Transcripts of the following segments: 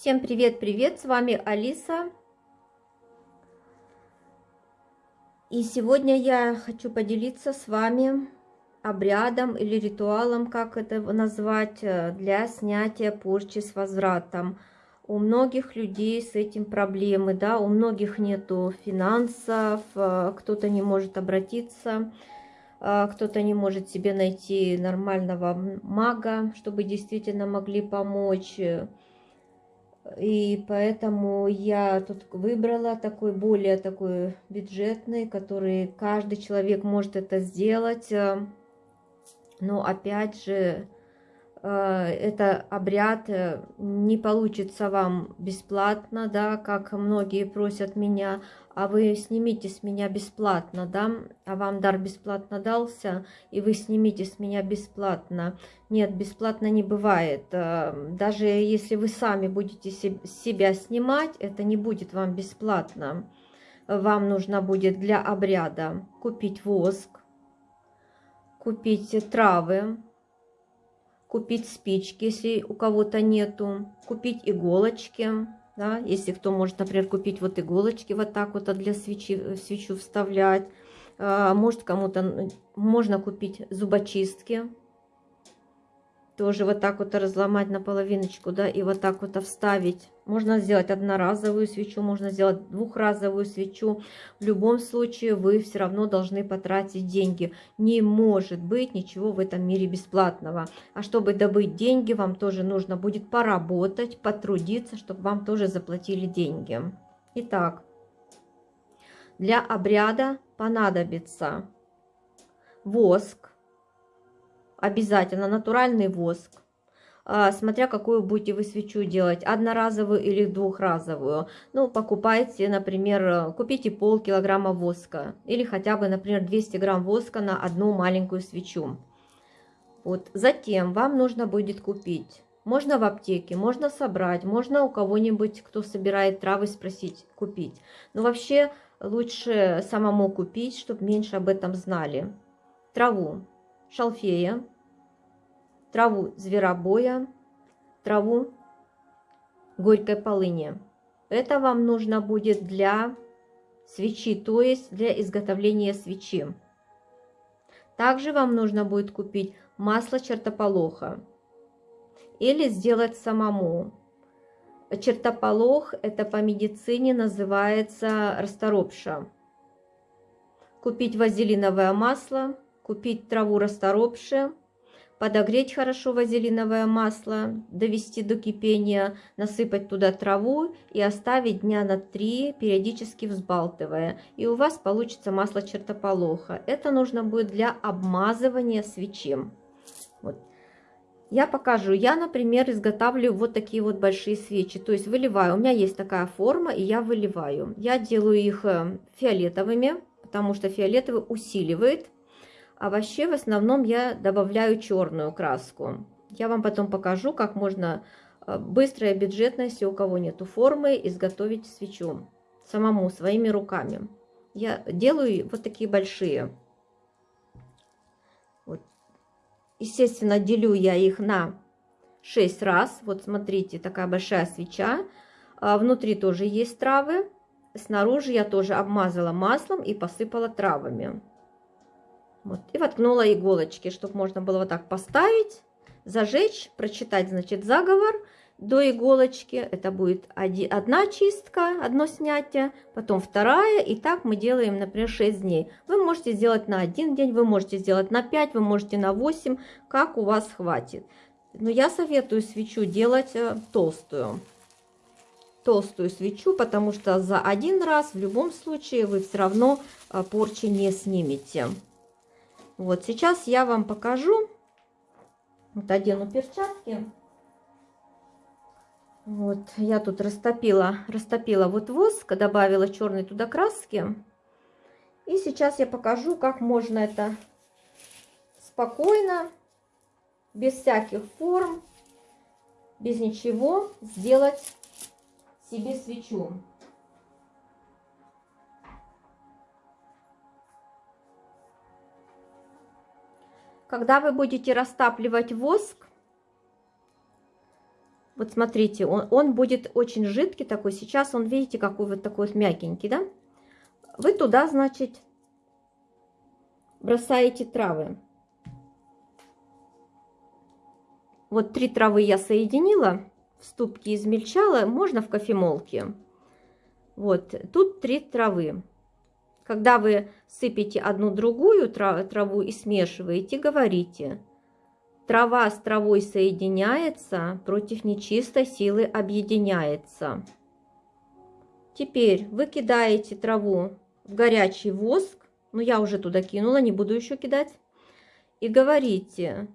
Всем привет-привет, с вами Алиса. И сегодня я хочу поделиться с вами обрядом или ритуалом, как это назвать, э, для снятия порчи с возвратом. У многих людей с этим проблемы, да, у многих нету финансов, э, кто-то не может обратиться, э, кто-то не может себе найти нормального мага, чтобы действительно могли помочь. И поэтому я тут выбрала такой более такой бюджетный, который каждый человек может это сделать. Но опять же, э, это обряд э, не получится вам бесплатно, да, как многие просят меня, а вы снимите с меня бесплатно, да, а вам дар бесплатно дался, и вы снимите с меня бесплатно. Нет, бесплатно не бывает. Э, даже если вы сами будете себя снимать, это не будет вам бесплатно. Вам нужно будет для обряда купить воск, купить травы, купить спички, если у кого-то нету, купить иголочки, да, если кто может, например, купить вот иголочки вот так вот а для свечи, свечу вставлять, а, может кому-то, можно купить зубочистки, тоже вот так вот разломать на половиночку, да, и вот так вот вставить. Можно сделать одноразовую свечу, можно сделать двухразовую свечу. В любом случае вы все равно должны потратить деньги. Не может быть ничего в этом мире бесплатного. А чтобы добыть деньги, вам тоже нужно будет поработать, потрудиться, чтобы вам тоже заплатили деньги. Итак, для обряда понадобится воск, обязательно натуральный воск, а, смотря какую будете вы свечу делать, одноразовую или двухразовую. Ну, покупайте, например, купите полкилограмма воска или хотя бы, например, 200 грамм воска на одну маленькую свечу. Вот. Затем вам нужно будет купить, можно в аптеке, можно собрать, можно у кого-нибудь, кто собирает травы, спросить, купить. Но вообще лучше самому купить, чтобы меньше об этом знали. Траву шалфея, траву зверобоя, траву горькой полыни. Это вам нужно будет для свечи, то есть для изготовления свечи. Также вам нужно будет купить масло чертополоха или сделать самому. Чертополох это по медицине называется расторопша. Купить вазелиновое масло – купить траву расторопши, подогреть хорошо вазелиновое масло, довести до кипения, насыпать туда траву и оставить дня на три, периодически взбалтывая. И у вас получится масло чертополоха. Это нужно будет для обмазывания свечи. Вот. Я покажу. Я, например, изготавливаю вот такие вот большие свечи. То есть выливаю. У меня есть такая форма, и я выливаю. Я делаю их э, фиолетовыми, потому что фиолетовый усиливает а вообще в основном я добавляю черную краску. Я вам потом покажу, как можно э, быстро и бюджетно, если у кого нету формы, изготовить свечу самому, своими руками. Я делаю вот такие большие. Вот. Естественно, делю я их на 6 раз. Вот смотрите, такая большая свеча. А внутри тоже есть травы. Снаружи я тоже обмазала маслом и посыпала травами. Вот, и воткнула иголочки, чтобы можно было вот так поставить, зажечь, прочитать, значит, заговор до иголочки. Это будет одна чистка, одно снятие, потом вторая. И так мы делаем, например, 6 дней. Вы можете сделать на один день, вы можете сделать на 5, вы можете на 8, как у вас хватит. Но я советую свечу делать э, толстую. Толстую свечу, потому что за один раз в любом случае вы все равно э, порчи не снимете. Вот сейчас я вам покажу. Вот одену перчатки. Вот я тут растопила, растопила вот воск, добавила черной туда краски. И сейчас я покажу, как можно это спокойно, без всяких форм, без ничего сделать себе свечу. Когда вы будете растапливать воск, Вот смотрите, он, он будет очень жидкий такой. Сейчас он, видите, какой вот такой вот мягенький, да? Вы туда, значит, бросаете травы. Вот три травы я соединила, в ступке измельчала, можно в кофемолке. Вот, тут три травы. Когда вы сыпете одну другую траву и смешиваете, говорите, трава с травой соединяется, против нечистой силы объединяется. Теперь вы кидаете траву в горячий воск, ну я уже туда кинула, не буду еще кидать, и говорите,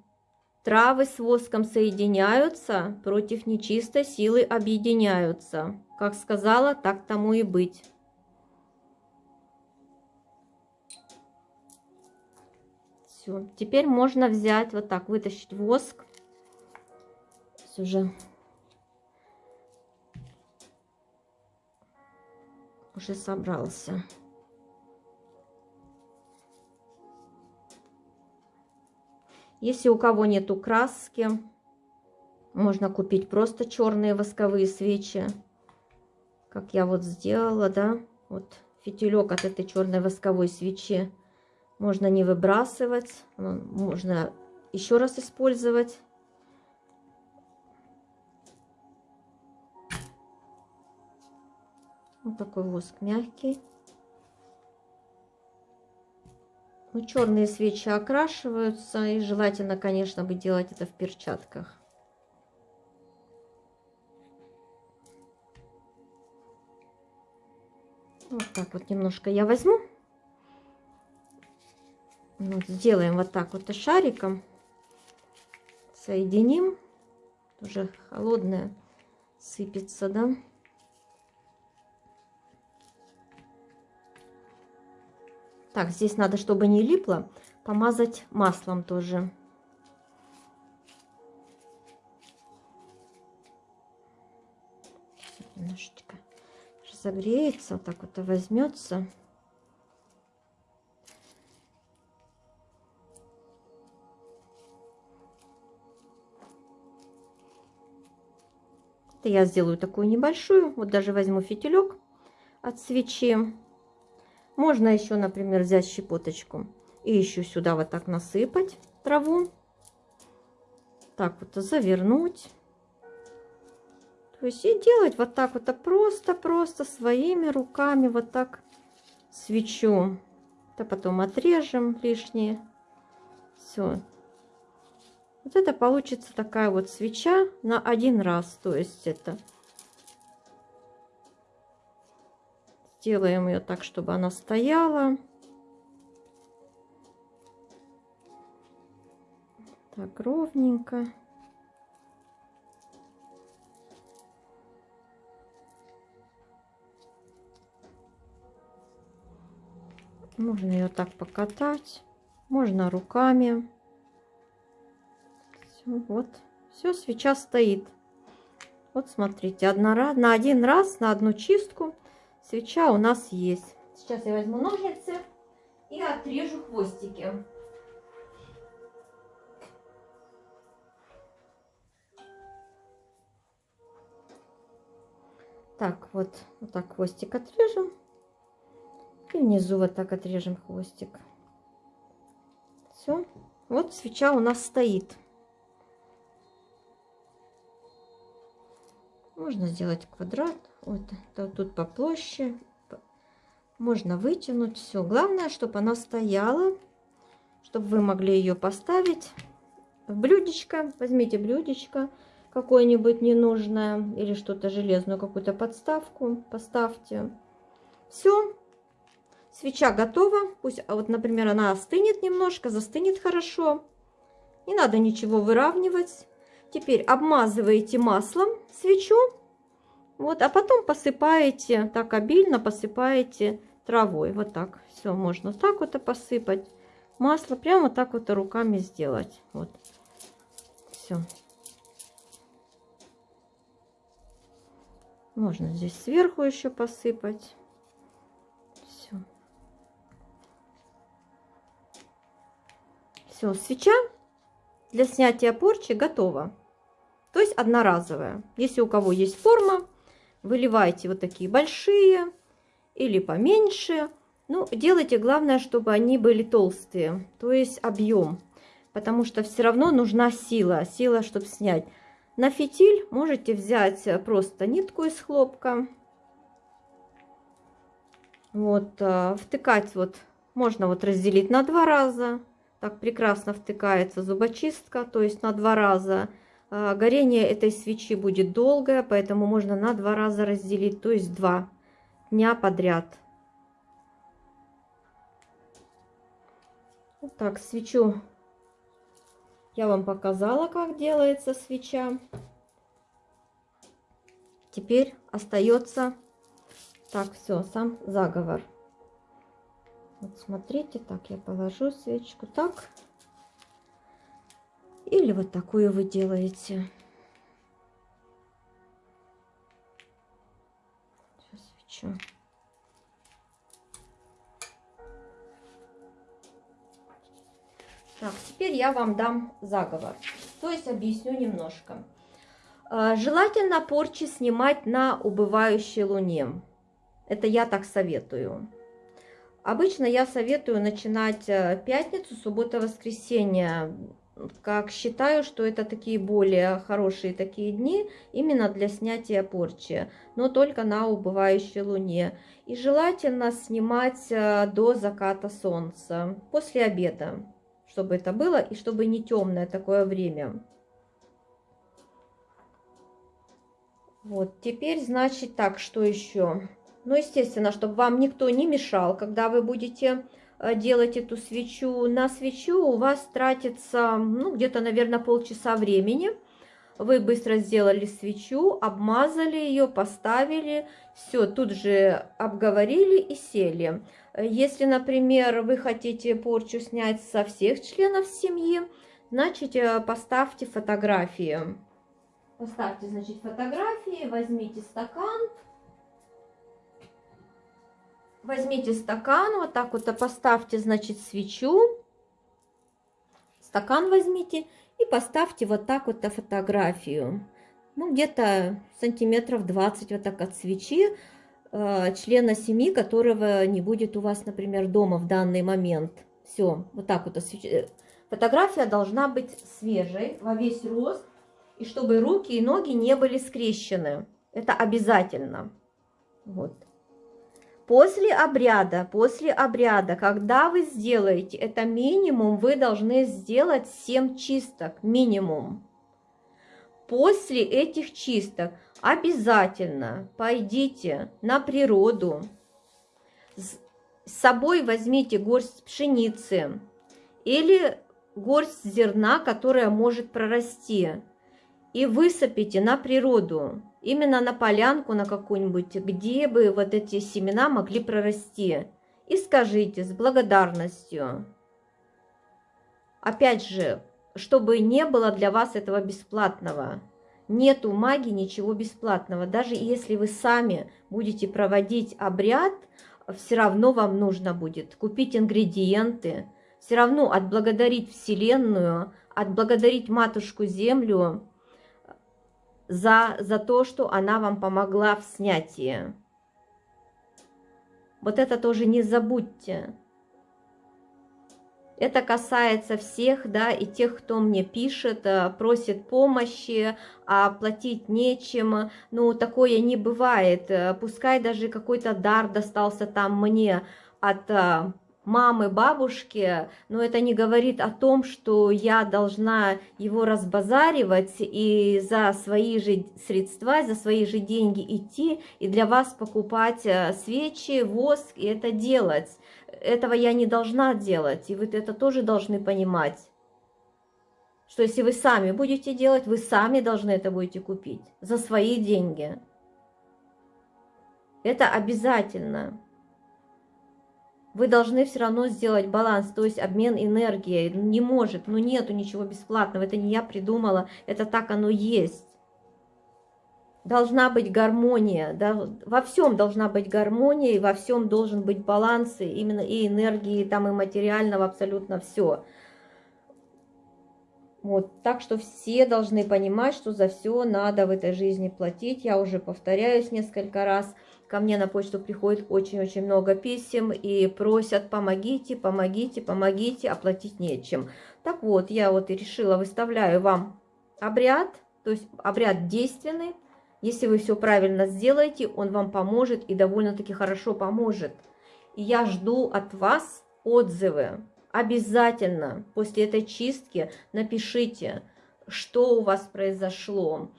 Травы с воском соединяются, против нечистой силы объединяются. Как сказала, так тому и быть. Все. Теперь можно взять вот так, вытащить воск. Уже уже собрался. Если у кого нету краски, можно купить просто черные восковые свечи, как я вот сделала, да, вот фитилек от этой черной восковой свечи можно не выбрасывать, можно еще раз использовать. Вот такой воск мягкий. Ну, черные свечи окрашиваются, и желательно, конечно, бы делать это в перчатках. Вот так вот немножко я возьму. Вот, сделаем вот так вот шариком. Соединим. Уже холодное сыпется, да. Так, здесь надо, чтобы не липло, помазать маслом тоже. Немножечко разогреется, вот так вот возьмется. Это я сделаю такую небольшую. Вот даже возьму фитилек от свечи. Можно еще, например, взять щепоточку и еще сюда вот так насыпать траву. Так вот завернуть. То есть и делать вот так вот просто-просто своими руками вот так свечу. Это потом отрежем лишнее. Все. Вот это получится такая вот свеча на один раз. То есть это Сделаем ее так, чтобы она стояла. Так, ровненько. Можно ее так покатать, можно руками. Все, вот, все, свеча стоит. Вот смотрите, одна, на один раз, на одну чистку свеча у нас есть. Сейчас я возьму ножницы и отрежу хвостики. Так, вот, вот так хвостик отрежем. И внизу вот так отрежем хвостик. Все. Вот свеча у нас стоит. Можно сделать квадрат. Вот тут поплоще. Можно вытянуть все. Главное, чтобы она стояла, чтобы вы могли ее поставить в блюдечко. Возьмите блюдечко какое-нибудь ненужное или что-то железную, какую-то подставку поставьте. Все. Свеча готова. Пусть, а вот, например, она остынет немножко, застынет хорошо. Не надо ничего выравнивать. Теперь обмазываете маслом свечу. Вот, а потом посыпаете, так обильно посыпаете травой. Вот так. Все, можно так вот и посыпать. Масло прямо так вот руками сделать. Вот. Все. Можно здесь сверху еще посыпать. Все. Все, свеча для снятия порчи готова. То есть одноразовая. Если у кого есть форма, выливайте вот такие большие или поменьше. Ну, делайте, главное, чтобы они были толстые, то есть объем. Потому что все равно нужна сила, сила, чтобы снять. На фитиль можете взять просто нитку из хлопка. Вот, э, втыкать вот, можно вот разделить на два раза. Так прекрасно втыкается зубочистка, то есть на два раза. А, горение этой свечи будет долгое, поэтому можно на два раза разделить, то есть два дня подряд. Вот так, свечу я вам показала, как делается свеча. Теперь остается, так, все, сам заговор. Вот смотрите, так я положу свечку, так. Или вот такую вы делаете. Сейчас свечу. Так, теперь я вам дам заговор. То есть объясню немножко. А, желательно порчи снимать на убывающей луне. Это я так советую. Обычно я советую начинать э, пятницу, суббота, воскресенье как считаю, что это такие более хорошие такие дни именно для снятия порчи, но только на убывающей луне. И желательно снимать э, до заката солнца, после обеда, чтобы это было и чтобы не темное такое время. Вот, теперь, значит, так, что еще? Ну, естественно, чтобы вам никто не мешал, когда вы будете делать эту свечу. На свечу у вас тратится, ну, где-то, наверное, полчаса времени. Вы быстро сделали свечу, обмазали ее, поставили, все, тут же обговорили и сели. Если, например, вы хотите порчу снять со всех членов семьи, значит, э, поставьте фотографии. Поставьте, значит, фотографии, возьмите стакан, Возьмите стакан, вот так вот поставьте, значит, свечу. Стакан возьмите и поставьте вот так вот фотографию. Ну, где-то сантиметров 20 вот так от свечи э, члена семьи, которого не будет у вас, например, дома в данный момент. Все, вот так вот. Фотография должна быть свежей во весь рост, и чтобы руки и ноги не были скрещены. Это обязательно. Вот. После обряда, после обряда, когда вы сделаете это минимум, вы должны сделать 7 чисток, минимум. После этих чисток обязательно пойдите на природу, с собой возьмите горсть пшеницы или горсть зерна, которая может прорасти, и высыпите на природу именно на полянку на какую-нибудь, где бы вот эти семена могли прорасти. И скажите с благодарностью. Опять же, чтобы не было для вас этого бесплатного. Нету магии ничего бесплатного. Даже если вы сами будете проводить обряд, все равно вам нужно будет купить ингредиенты, все равно отблагодарить Вселенную, отблагодарить Матушку Землю, за, за то, что она вам помогла в снятии. Вот это тоже не забудьте. Это касается всех, да, и тех, кто мне пишет, э, просит помощи, а платить нечем. Ну, такое не бывает. Э, пускай даже какой-то дар достался там мне от э, мамы, бабушки, но это не говорит о том, что я должна его разбазаривать и за свои же средства, за свои же деньги идти и для вас покупать э, свечи, воск и это делать. Этого я не должна делать, и вы это тоже должны понимать. Что если вы сами будете делать, вы сами должны это будете купить за свои деньги. Это обязательно вы должны все равно сделать баланс, то есть обмен энергией. Не может, ну нету ничего бесплатного, это не я придумала, это так оно есть. Должна быть гармония, да, во всем должна быть гармония, и во всем должен быть баланс, и именно и энергии, там и материального, абсолютно все. Вот, так что все должны понимать, что за все надо в этой жизни платить. Я уже повторяюсь несколько раз. Ко мне на почту приходит очень-очень много писем и просят помогите, помогите, помогите, оплатить нечем. Так вот, я вот и решила, выставляю вам обряд, то есть обряд действенный. Если вы все правильно сделаете, он вам поможет и довольно-таки хорошо поможет. И я жду от вас отзывы обязательно после этой чистки напишите, что у вас произошло,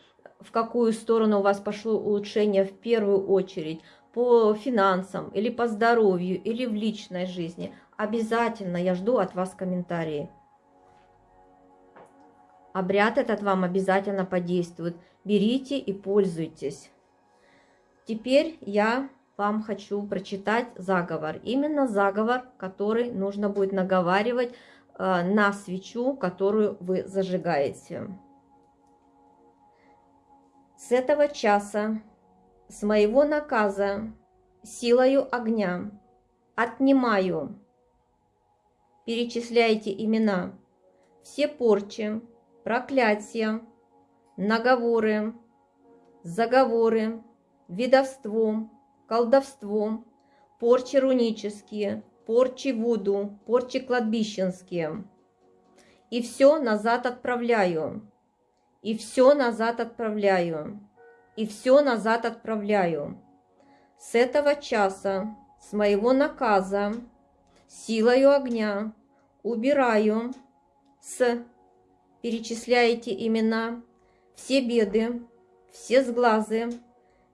в какую сторону у вас пошло улучшение в первую очередь, по финансам или по здоровью, или в личной жизни. Обязательно я жду от вас комментарии. Обряд этот вам обязательно подействует. Берите и пользуйтесь. Теперь я вам хочу прочитать заговор. Именно заговор, который нужно будет наговаривать э, на свечу, которую вы зажигаете. С этого часа, с моего наказа, силою огня, отнимаю, перечисляйте имена, все порчи, проклятия, наговоры, заговоры, видовство, колдовство, порчи рунические, порчи вуду, порчи кладбищенские. И все назад отправляю, и все назад отправляю, и все назад отправляю. С этого часа, с моего наказа, силою огня, убираю с, перечисляете имена, все беды, все сглазы,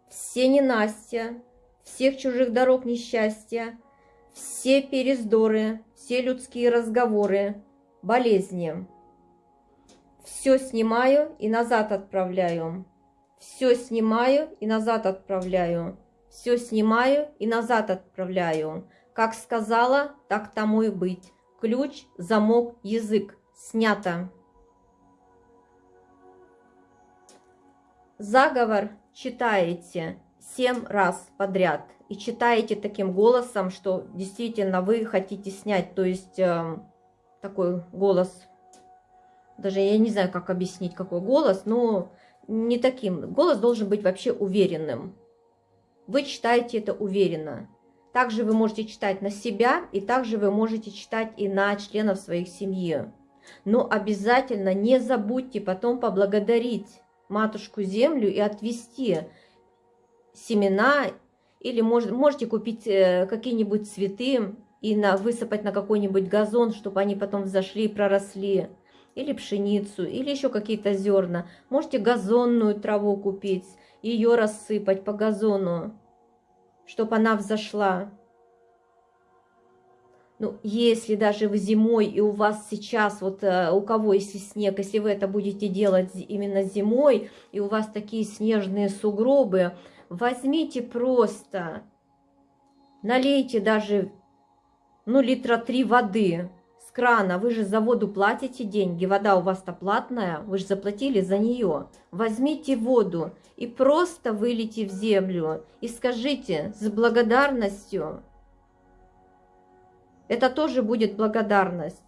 все ненастья, всех чужих дорог несчастья, все перездоры, все людские разговоры, болезни. Все снимаю и назад отправляю. Все снимаю и назад отправляю. Все снимаю и назад отправляю. Как сказала, так тому и быть. Ключ, замок, язык. Снято. Заговор читаете семь раз подряд и читаете таким голосом, что действительно вы хотите снять, то есть э, такой голос, даже я не знаю, как объяснить, какой голос, но не таким. Голос должен быть вообще уверенным. Вы читаете это уверенно. Также вы можете читать на себя, и также вы можете читать и на членов своих семьи. Но обязательно не забудьте потом поблагодарить Матушку Землю и отвести семена, или может, можете купить э, какие-нибудь цветы и на, высыпать на какой-нибудь газон, чтобы они потом взошли и проросли. Или пшеницу, или еще какие-то зерна. Можете газонную траву купить, ее рассыпать по газону, чтобы она взошла. Ну, если даже вы зимой, и у вас сейчас, вот э, у кого есть снег, если вы это будете делать именно зимой, и у вас такие снежные сугробы, возьмите просто, налейте даже, ну, литра три воды крана. Вы же за воду платите деньги, вода у вас-то платная, вы же заплатили за нее. Возьмите воду и просто вылейте в землю и скажите с благодарностью. Это тоже будет благодарность.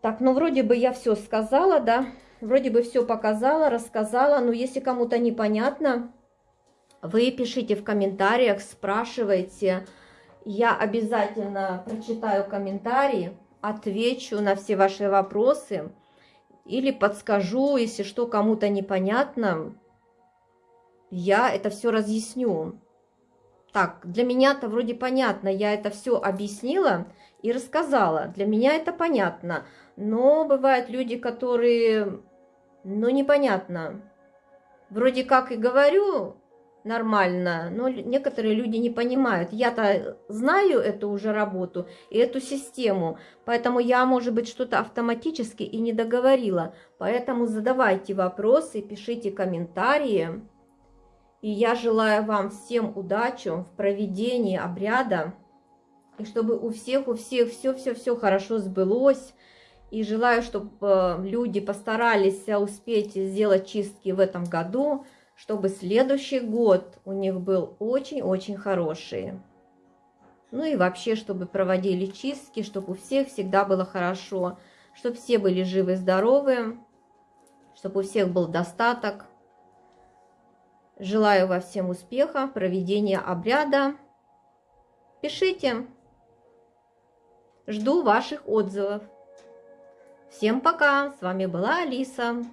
Так, ну вроде бы я все сказала, да, вроде бы все показала, рассказала, но если кому-то непонятно, вы пишите в комментариях, спрашивайте, я обязательно прочитаю комментарии, отвечу на все ваши вопросы или подскажу, если что кому-то непонятно, я это все разъясню. Так, для меня-то вроде понятно, я это все объяснила и рассказала. Для меня это понятно. Но бывают люди, которые, ну, непонятно. Вроде как и говорю нормально, но некоторые люди не понимают. Я-то знаю эту уже работу и эту систему, поэтому я, может быть, что-то автоматически и не договорила. Поэтому задавайте вопросы, пишите комментарии. И я желаю вам всем удачи в проведении обряда, и чтобы у всех, у всех все-все-все хорошо сбылось, и желаю, чтобы э, люди постарались успеть сделать чистки в этом году, чтобы следующий год у них был очень-очень хороший. Ну и вообще, чтобы проводили чистки, чтобы у всех всегда было хорошо, чтобы все были живы-здоровы, чтобы у всех был достаток. Желаю вам всем успеха, проведения обряда. Пишите. Жду ваших отзывов. Всем пока! С вами была Алиса.